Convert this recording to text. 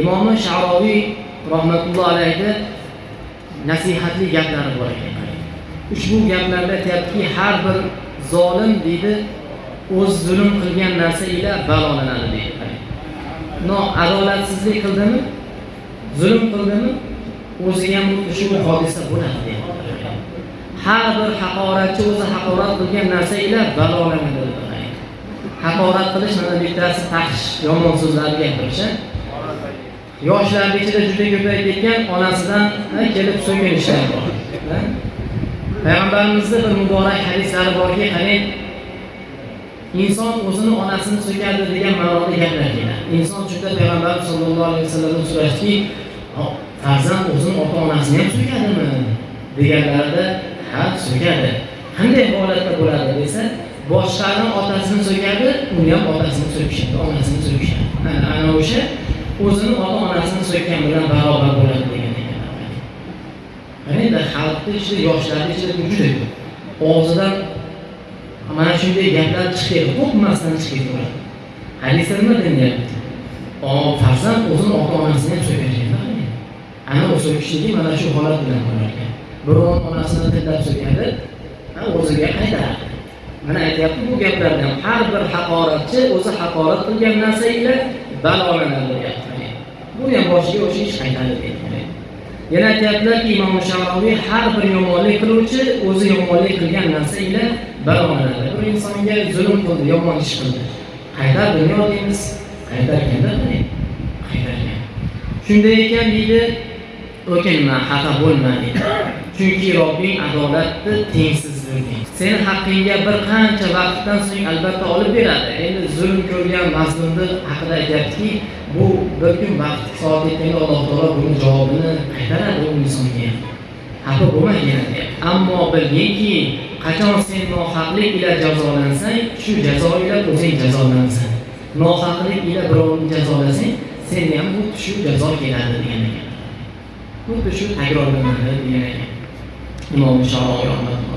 imomi sharoviy rahmatulloh alayhi nasihatli gaplari bor ekan ushbu gaplarda aytyaptiki har bir zolim deydi o'z zulm qilgan narsa ila balolanadi deydi no adolatsizlik qildimi? Zulm qildimi? O'ziga ham ushbu hodisa bo'ladi deydi har bir haqoratchi o'zi haqorat qilgan narsa ila balolanadi haqorat qilish mana bittasi taqish yomon so'zlarni gapirish yoshlarni ichida juda ko'payib ketgan onasidan kelib so'kinishlar bor payg'ambarimizni bir muborak hadislari borki qarang inson o'zini onasini so'kadi degan ma'noda gaplar keladi inson juda payg'ambarimiz sallallohu alayhi vasallamdan so'rashdiki farzand o'zini ota onasini ham so'kadimi? deganlarida ha so'kadi. Qanday holatda bo'ladi? desa boshqani otasini so'kadi uni ham otasini so'kishadi onasini so'kishadi. Ana o'sha o'zini ota onasini so'kkan bilan barobar bo'ladi degan ekan mana endi xalqni ichida yoshlarni ichida bu juda ko'p. Og'zidan mana shunday gaplar chiqib qo'rqmasdan chiqib turadi hadisda nima denilyapti farzand o'zini ota onasini ham so'kar ana u so'kishligi mana shu holat bilan bo'lar ekan birovni onasini tillab so'kadi o'ziga qaytaradi mana aytyapti bu gaplardan har bir haqoratchi o'zi haqorat qilgan narsa ila balolanadi deyapti bu ham boshiga o'sha ish qaytadi deyapti yana aytyaptilarki imom shavaviy har bir yomonlik qiluvchi o'zi yomonlik qilgan narsa ila balolanadi bir insonga zulm qildi yomon ish qildi. Qaytar dunyo deymiz qaytarganda qaytargan shunday ekan deydi o'kinma xafa bo'lma dedi. Chunki robbing adolatni tengsizligi seni haqqingga bir qancha vaqtdan so'ng albatta olib beradi. Endi zulm ko'rgan mazlumni haqida aytyaptiki bu bir kun vaqt soat yetganda alloh taolo buni javobini qaytaradi u insonga. Xafa bo'lmagin ammo bilginki qachon sen nohaqlik ila jazolansang shu jazo ila o'zing jazolansan nohaqlik ila birovni jazolasang senga ham xuddi shu jazo keladi degan ekan. Xuddi shu takrorlanadi degan ekan imom shoroiy rahmatulloh